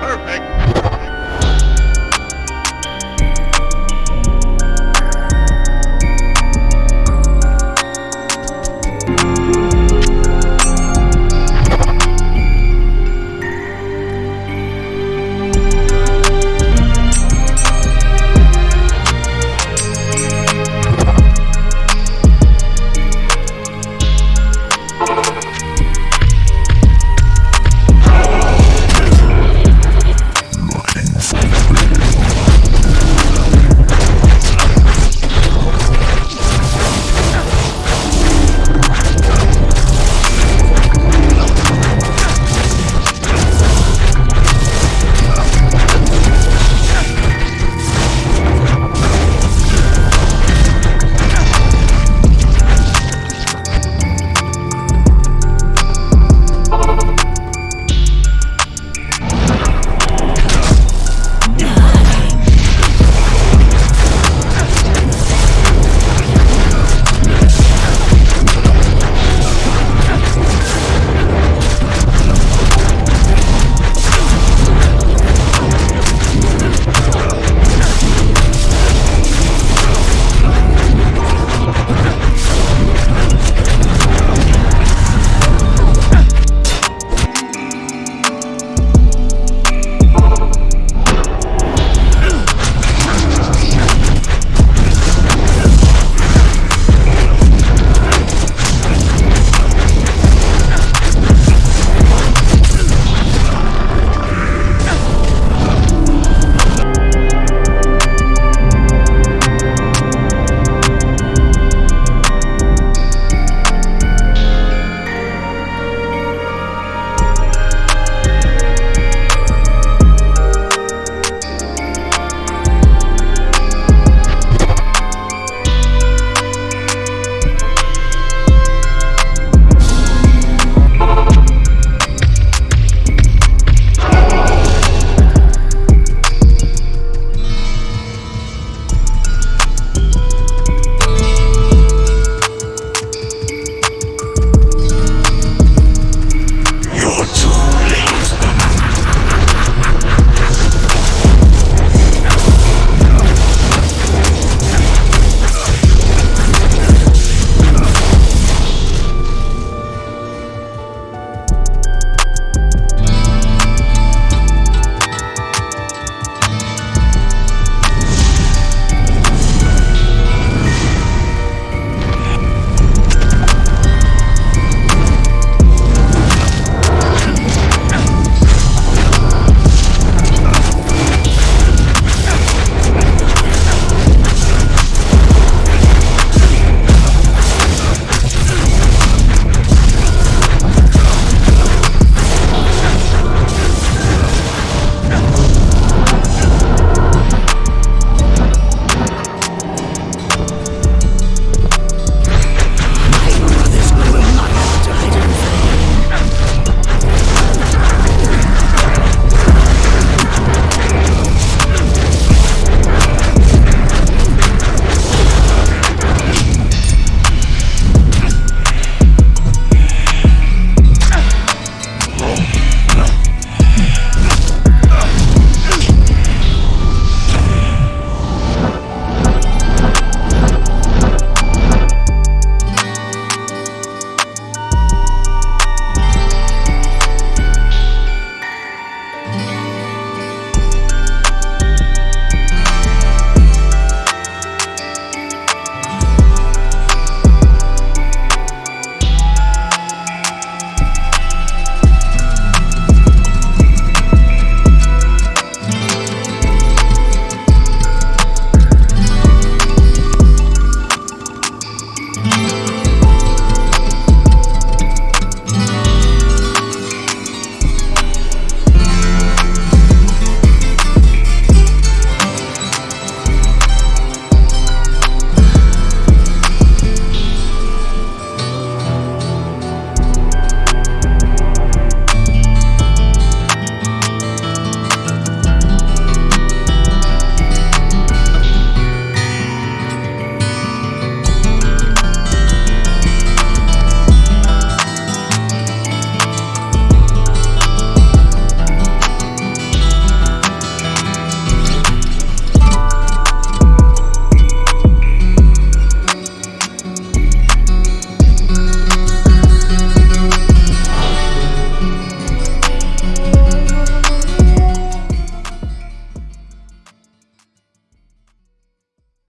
Perfect.